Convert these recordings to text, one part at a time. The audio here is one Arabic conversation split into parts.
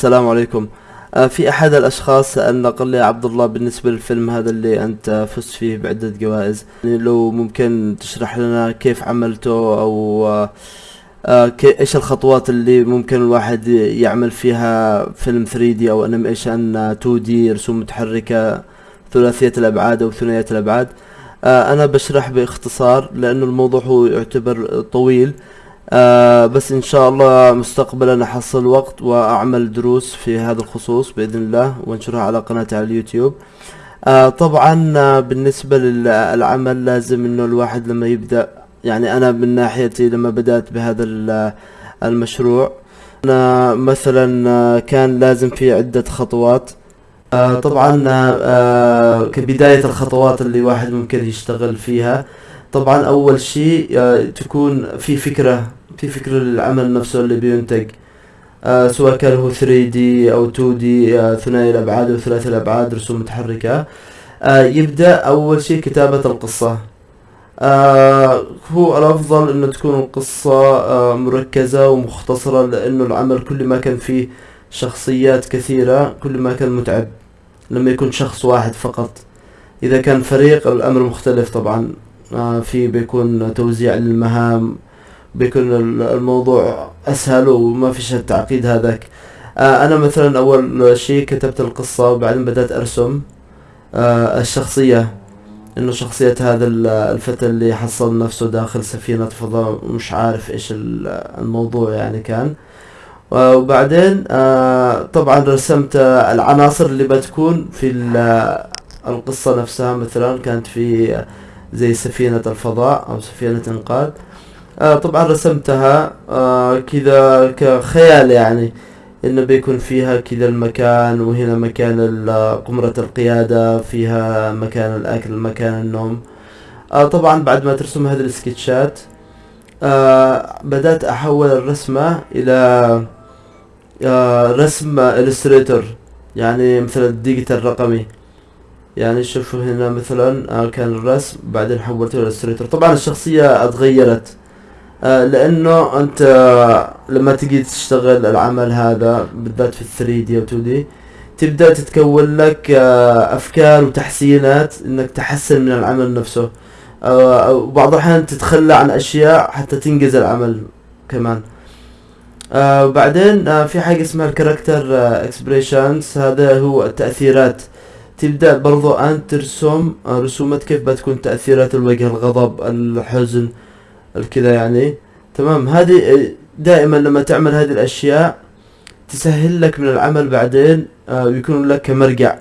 السلام عليكم. آه، في أحد الأشخاص سألنا قال لي عبد الله بالنسبة للفيلم هذا اللي أنت فزت فيه بعدة جوائز يعني لو ممكن تشرح لنا كيف عملته أو آه، آه، إيش الخطوات اللي ممكن الواحد يعمل فيها فيلم 3D أو أنيميشن 2D رسوم متحركة ثلاثية الأبعاد أو ثنائية الأبعاد؟ آه، أنا بشرح باختصار لأنه الموضوع هو يعتبر طويل. آه بس إن شاء الله مستقبلا أحصل وقت وأعمل دروس في هذا الخصوص بإذن الله وأنشرها على قناتي على اليوتيوب. آه طبعا آه بالنسبة للعمل لازم إنه الواحد لما يبدأ يعني أنا من ناحيتي لما بدأت بهذا ال- المشروع أنا مثلا آه، كان لازم في عدة خطوات. آه طبعا آه آه، كبداية الخطوات اللي واحد ممكن يشتغل فيها. طبعا أول شيء آه، تكون في فكرة في فكرة للعمل نفسه اللي بينتج. آه، سواء كان هو 3D أو 2D آه، ثنائي الأبعاد أو ثلاثي الأبعاد رسوم متحركة. آه، يبدأ أول شيء كتابة القصة. آه، هو الأفضل إنه تكون القصة آه، مركزة ومختصرة لأنه العمل كل ما كان فيه شخصيات كثيرة كل ما كان متعب. لما يكون شخص واحد فقط. إذا كان فريق الأمر مختلف طبعا. آه، في بيكون توزيع للمهام. بيكون ال- الموضوع أسهل وما فيش التعقيد هذاك. آه، أنا مثلا أول شيء كتبت القصة وبعدين بدأت أرسم. آه، الشخصية إنه شخصية هذا ال- الفتى اللي حصل نفسه داخل سفينة فضاء مش عارف إيش ال- الموضوع يعني كان. آه، وبعدين طبعا رسمت العناصر اللي بتكون في ال- القصة نفسها. مثلا كانت في زي سفينة الفضاء أو سفينة إنقاذ. آه طبعا رسمتها آه كذا كخيال يعني إنه بيكون فيها كذا المكان وهنا مكان قمرة القيادة فيها مكان الأكل مكان النوم. آه طبعا بعد ما ترسم هذه السكتشات آه بدأت أحول الرسمة إلى آه رسم Illustrator يعني مثل ال digital الرقمي يعني شوفوا هنا مثلا آه كان الرسم بعدين حولته ل Illustrator طبعا الشخصية أتغيرت. آه لأنه أنت آه لما تجي تشتغل العمل هذا بالذات في 3 D أو 2 D تبدأ تتكون لك آه أفكار وتحسينات إنك تحسن من العمل نفسه. آه أو بعض الأحيان تتخلى عن أشياء حتى تنجز العمل كمان. وبعدين آه في حاجة اسمها ال character expressions هذا هو التأثيرات. تبدأ برضو أن ترسم رسومات كيف بتكون تأثيرات الوجه الغضب الحزن الكذا يعني. تمام؟ هذه دائما لما تعمل هذه الأشياء تسهل لك من العمل بعدين آه، ويكون لك كمرجع.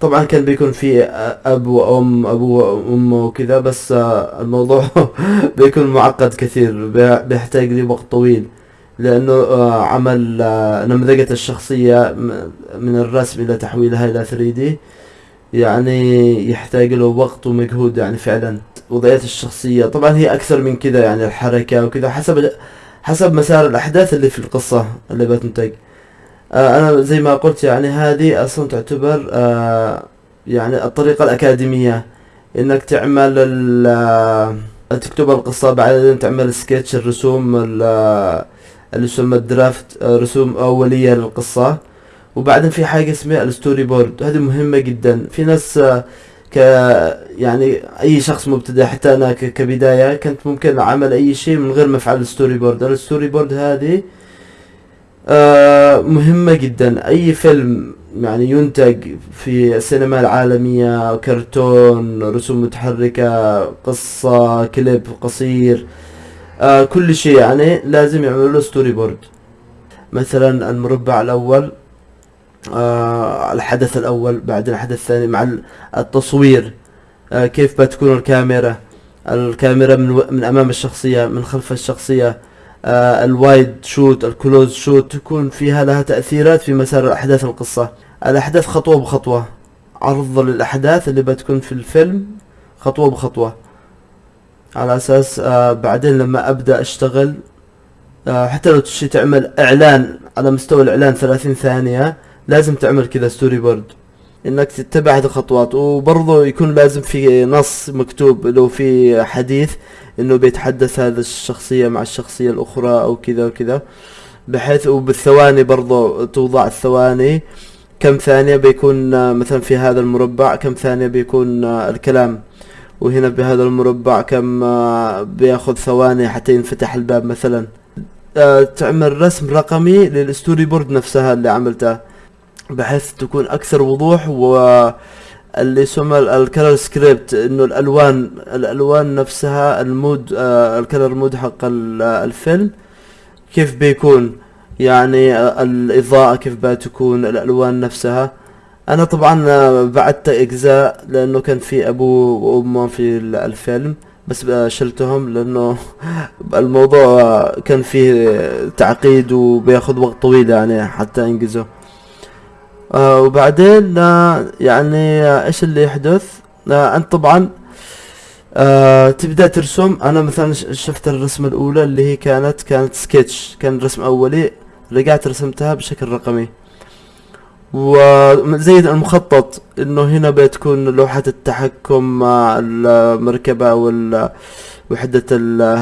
طبعا كان بيكون في آه، أب وأم أبو وأم وكذا بس آه، الموضوع بيكون معقد كثير بي- بيحتاج لي وقت طويل. لأنه عمل نمذجة الشخصية من الرسم إلى تحويلها إلى 3D يعني يحتاج له وقت ومجهود يعني فعلا. وضعية الشخصية طبعا هي أكثر من كذا يعني الحركة وكذا حسب حسب مسار الأحداث اللي في القصة اللي بتنتج. آه أنا زي ما قلت يعني هذه أصلا تعتبر آه يعني الطريقة الأكاديمية. إنك تعمل آه، تكتب القصة بعدين تعمل سكتش الرسوم ال- آه، اللي يسمى ال draft آه، رسوم أولية للقصة. وبعدين في حاجة اسمها ال storyboard. هذه مهمة جدا. في ناس آه، ك يعني أي شخص مبتدئ حتى أنا ك- كبداية كنت ممكن أعمل أي شيء من غير ما أفعل ال storyboard. ال storyboard هذه آه، مهمة جدا. أي فيلم يعني ينتج في السينما العالمية كرتون رسوم متحركة قصة كليب قصير آه كل شيء يعني لازم يعملوا له storyboard. مثلا المربع الأول آه الحدث الأول بعدين الحدث الثاني مع ال- التصوير. آه كيف بتكون الكاميرا؟ الكاميرا من, من أمام الشخصية من خلف الشخصية. آه ال wide shot ال close shot تكون فيها لها تأثيرات في مسار أحداث القصة. الأحداث خطوة بخطوة. عرض للأحداث اللي بتكون في الفيلم خطوة بخطوة. على أساس آه بعدين لما أبدأ أشتغل آه حتى لو تشي تعمل إعلان على مستوى الإعلان 30 ثانية لازم تعمل كذا storyboard إنك تتبع هذه الخطوات. وبرضه يكون لازم في نص مكتوب لو في حديث إنه بيتحدث هذا الشخصية مع الشخصية الأخرى أو كذا وكذا. بحيث وبالثواني برضو توضع الثواني. كم ثانية بيكون مثلا في هذا المربع كم ثانية بيكون الكلام. وهنا بهذا المربع كم بياخذ ثواني حتى ينفتح الباب مثلا. آه، تعمل رسم رقمي لل storyboard نفسها اللي عملتها بحيث تكون أكثر وضوح و اللي يسمى ال color script إنه الألوان الألوان نفسها ال mood آه ال color mood حق ال- الفيلم كيف بيكون؟ يعني آه، الإضاءة كيف بتكون؟ الألوان نفسها. أنا طبعا آه، بعدت إجزاء لأنه كان في ابوه وأمه في ال- الفيلم بس شلتهم لأنه الموضوع كان فيه تعقيد وبياخذ وقت طويل يعني حتى انجزه آه وبعدين آه يعني آه إيش اللي يحدث؟ آه أنت طبعا آه تبدأ ترسم. أنا مثلا شفت الرسمة الأولى اللي هي كانت كانت سكتش كان رسم أولي رجعت رسمتها بشكل رقمي. وزي المخطط إنه هنا بتكون لوحة التحكم مع المركبة وحدة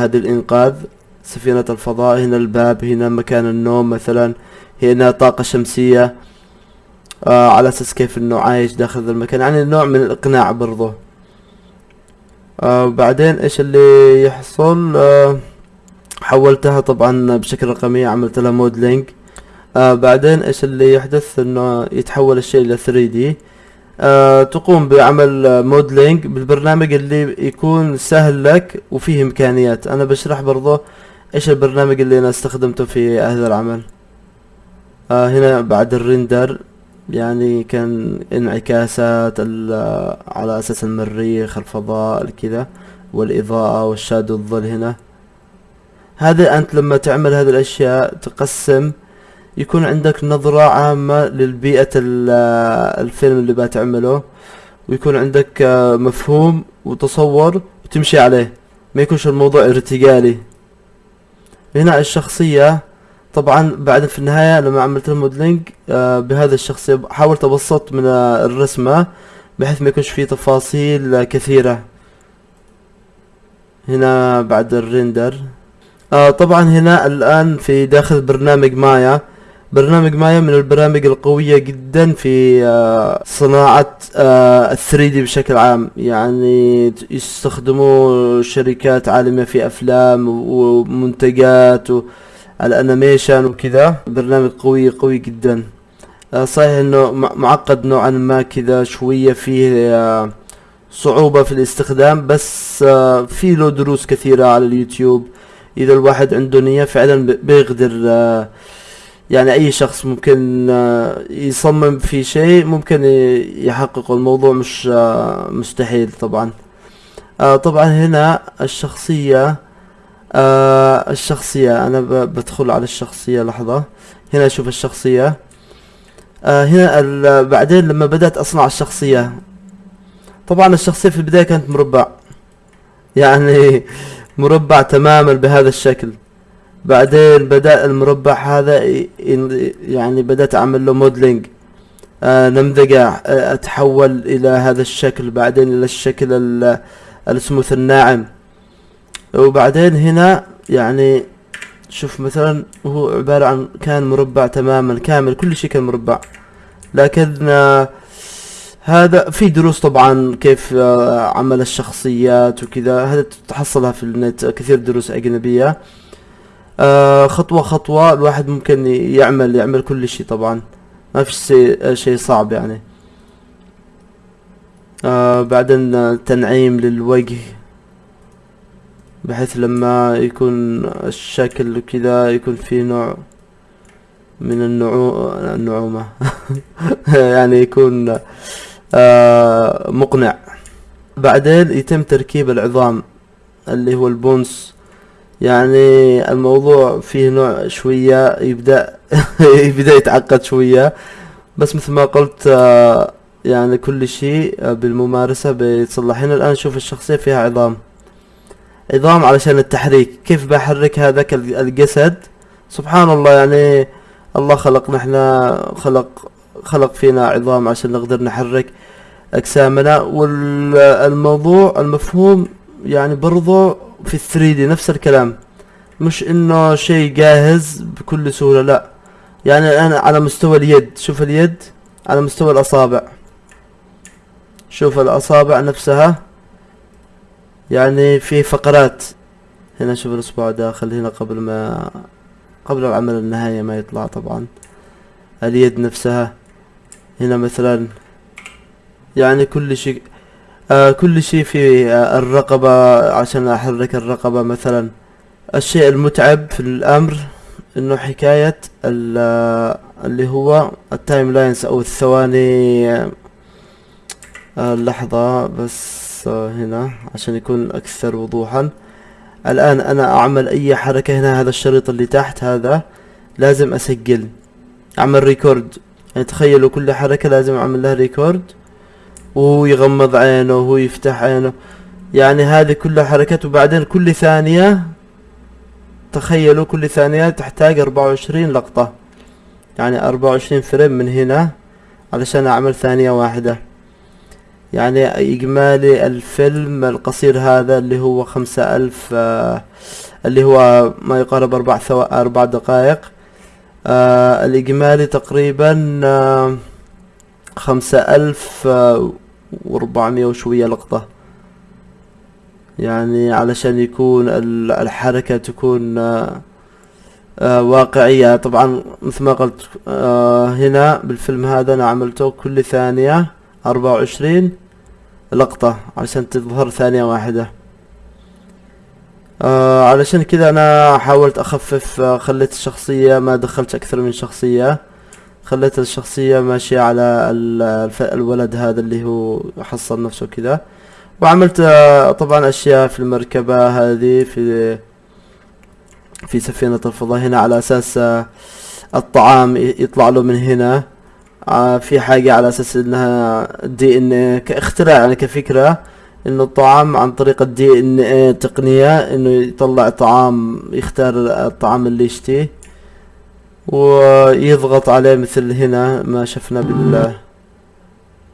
هذه الإنقاذ. سفينة الفضاء هنا الباب هنا مكان النوم مثلا. هنا طاقة شمسية. آه على أساس كيف إنه عايش داخل ذا المكان. يعني نوع من الإقناع برضه آه بعدين إيش اللي يحصل؟ آه حولتها طبعا بشكل رقمي عملت لها modeling آه بعدين إيش اللي يحدث؟ إنه يتحول الشيء إلى 3D آه تقوم بعمل modeling بالبرنامج اللي يكون سهل لك وفيه إمكانيات. أنا بشرح برضه إيش البرنامج اللي أنا استخدمته في هذا العمل. آه هنا بعد ال render. يعني كان انعكاسات على أساس المريخ الفضاء كذا والإضاءة والشادو الظل هنا. هذا أنت لما تعمل هذه الأشياء تقسم يكون عندك نظرة عامة للبيئة ال- الفيلم اللي بتعمله ويكون عندك آه، مفهوم وتصور وتمشي عليه. ما يكونش الموضوع ارتجالي. هنا الشخصية طبعا بعد في النهاية لما عملت الموديلينج آه بهذا الشخصية حاولت أبسط من الرسمة بحيث ما يكونش فيه تفاصيل كثيرة. هنا بعد الريندر. آه طبعا هنا الآن في داخل برنامج مايا. برنامج مايا من البرامج القوية جدا في آه صناعة آه ال 3D بشكل عام. يعني يستخدموه شركات عالمية في أفلام ومنتجات و الأنيميشن وكذا. برنامج قوي قوي جدا. آه، صحيح إنه مع- معقد نوعا ما كذا شوية فيه آه، صعوبة في الاستخدام بس آه، في له دروس كثيرة على اليوتيوب. إذا الواحد عنده نية فعلا بيقدر يعني أي شخص ممكن يصمم في شيء ممكن ي- يحققه. الموضوع مش مستحيل طبعا. طبعا هنا الشخصية آه الشخصية. أنا ب- بدخل على الشخصية لحظة. هنا أشوف الشخصية. آه هنا بعدين لما بدأت أصنع الشخصية. طبعا الشخصية في البداية كانت مربع. يعني مربع تماما بهذا الشكل. بعدين بدأ المربع هذا يعني بدأت أعمل له موديلينج آه نمذجة آه أتحول إلى هذا الشكل. بعدين إلى الشكل ال- السموث الناعم وبعدين هنا يعني شوف مثلا هو عبارة عن كان مربع تماما كامل كل شيء كان مربع. لكن آه، هذا في دروس طبعا كيف آه، عمل الشخصيات وكذا هذا تحصلها في النت كثير دروس أجنبية. آه، خطوة خطوة الواحد ممكن يعمل يعمل كل شيء طبعا. ما في شيء صعب يعني. بعدين تنعيم للوجه. بحيث لما يكون الشكل كذا يكون فيه نوع من النعو... النعومة. يعني يكون آه مقنع. بعدين يتم تركيب العظام اللي هو البونس. يعني الموضوع فيه نوع شوية يبدأ يبدأ يتعقد شوية. بس مثل ما قلت آه يعني كل شيء بالممارسة بيتصلح. هنا الآن شوف الشخصية فيها عظام. عظام علشان التحريك. كيف بحرك هذاك ال- الجسد؟ سبحان الله يعني الله خلقنا إحنا خلق خلق فينا عظام عشان نقدر نحرك أجسامنا. والموضوع المفهوم يعني برضو في الثري دي نفس الكلام. مش إنه شيء جاهز بكل سهولة لا. يعني الان على مستوى اليد شوف اليد على مستوى الأصابع. شوف الأصابع نفسها. يعني في فقرات هنا شوف الاصبع داخل هنا قبل ما قبل العمل النهائي ما يطلع طبعا. اليد نفسها. هنا مثلا يعني كل شيء آه كل شيء في آه الرقبة عشان أحرك الرقبة مثلا. الشيء المتعب في الأمر إنه حكاية آه، اللي هو ال timelines أو الثواني آه لحظة بس هنا عشان يكون أكثر وضوحا. الآن أنا أعمل أي حركة هنا هذا الشريط اللي تحت هذا لازم أسجل. أعمل record يعني تخيلوا كل حركة لازم أعمل لها record وهو يغمض عينه وهو يفتح عينه. يعني هذه كلها حركات وبعدين كل ثانية تخيلوا كل ثانية تحتاج أربعة وعشرين لقطة. يعني أربعة وعشرين فريم من هنا علشان أعمل ثانية واحدة. يعني إجمالي الفيلم القصير هذا اللي هو خمسة ألف آه اللي هو ما يقارب أربع ثو... أربع دقائق. آه الإجمالي تقريبا آه خمسة ألف آه وأربعمية وشوية لقطة. يعني علشان يكون الحركة تكون واقعية. طبعا مثل ما قلت هنا بالفيلم هذا أنا عملته كل ثانية. أربعة وعشرين. لقطة عشان تظهر ثانية واحدة. آه علشان كذا أنا حاولت أخفف آه خليت الشخصية ما دخلت أكثر من شخصية. خليت الشخصية ماشية على الولد هذا اللي هو حصل نفسه كذا وعملت آه طبعا أشياء في المركبة هذه في في سفينة الفضاء هنا على أساس آه الطعام يطلع له من هنا. في حاجة على أساس إنها دي ان كاختراع يعني كفكرة إنه الطعام عن طريق الدي ان إيه تقنية إنه يطلع طعام يختار الطعام اللي يشتيه ويضغط عليه مثل هنا ما شفنا بال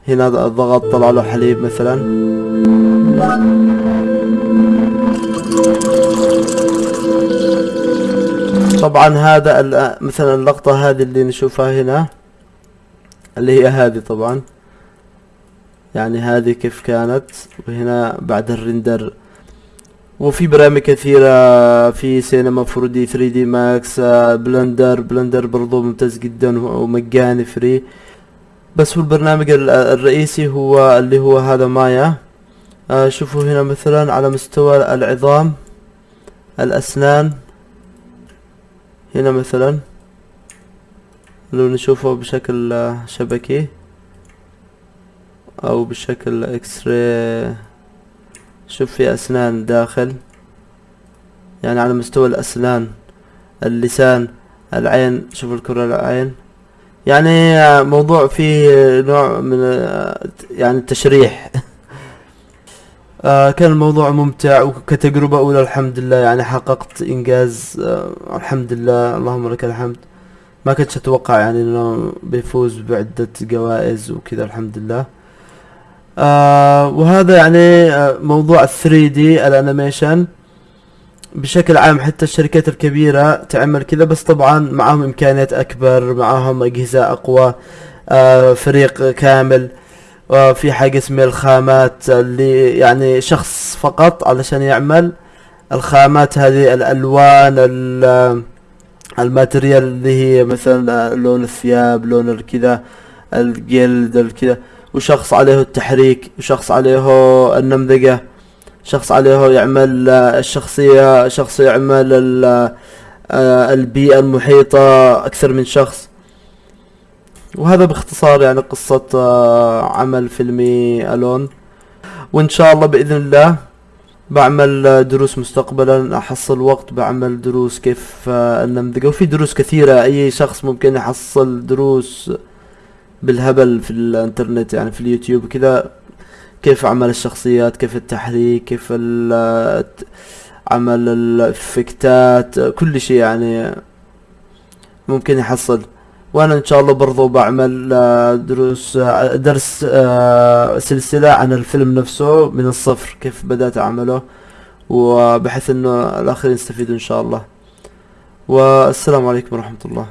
هنا الضغط طلع له حليب مثلا. طبعا هذا مثلا اللقطة هذه اللي نشوفها هنا. اللي هي هذه طبعا. يعني هذه كيف كانت؟ وهنا بعد الرندر وفي برامج كثيرة في Cinema 4D 3D Max Blender Blender برضو ممتاز جدا ومجاني free. بس هو البرنامج الرئيسي هو اللي هو هذا مايا. آه شوفوا هنا مثلا على مستوى العظام الأسنان. هنا مثلا. لو نشوفه بشكل شبكي أو بشكل إكس راي شوف في أسنان داخل. يعني على مستوى الأسنان اللسان العين شوف الكرة العين. يعني موضوع فيه نوع من يعني التشريح. آه كان الموضوع ممتع وكتجربة أولى الحمد لله. يعني حققت إنجاز آه الحمد لله. اللهم لك الحمد. ما كنتش أتوقع يعني إنه بيفوز بعدة جوائز وكذا الحمد لله آه وهذا يعني آه موضوع 3 دي الانيميشن. بشكل عام حتى الشركات الكبيرة تعمل كذا بس طبعا معهم إمكانيات أكبر معهم أجهزة أقوى آه فريق كامل. آه في حاجة اسمها الخامات اللي يعني شخص فقط علشان يعمل. الخامات هذه الألوان الماتريال اللي هي مثلا لون الثياب لون الكذا الجلد الكذا. وشخص عليه التحريك وشخص عليه النمذجة شخص عليه يعمل الشخصية شخص يعمل البيئة المحيطة أكثر من شخص. وهذا باختصار يعني قصة عمل فيلمي ألون. وإن شاء الله بإذن الله بعمل دروس مستقبلا أحصل وقت بعمل دروس كيف النمذجة وفي دروس كثيرة أي شخص ممكن يحصل دروس بالهبل في الإنترنت يعني في اليوتيوب كذا. كيف عمل الشخصيات كيف التحريك كيف عمل الافكتات كل شيء يعني ممكن يحصل. وأنا إن شاء الله برضو بعمل دروس درس سلسلة عن الفيلم نفسه من الصفر كيف بدأت اعمله وبحيث إنه الآخرين يستفيدوا إن شاء الله. والسلام عليكم ورحمة الله.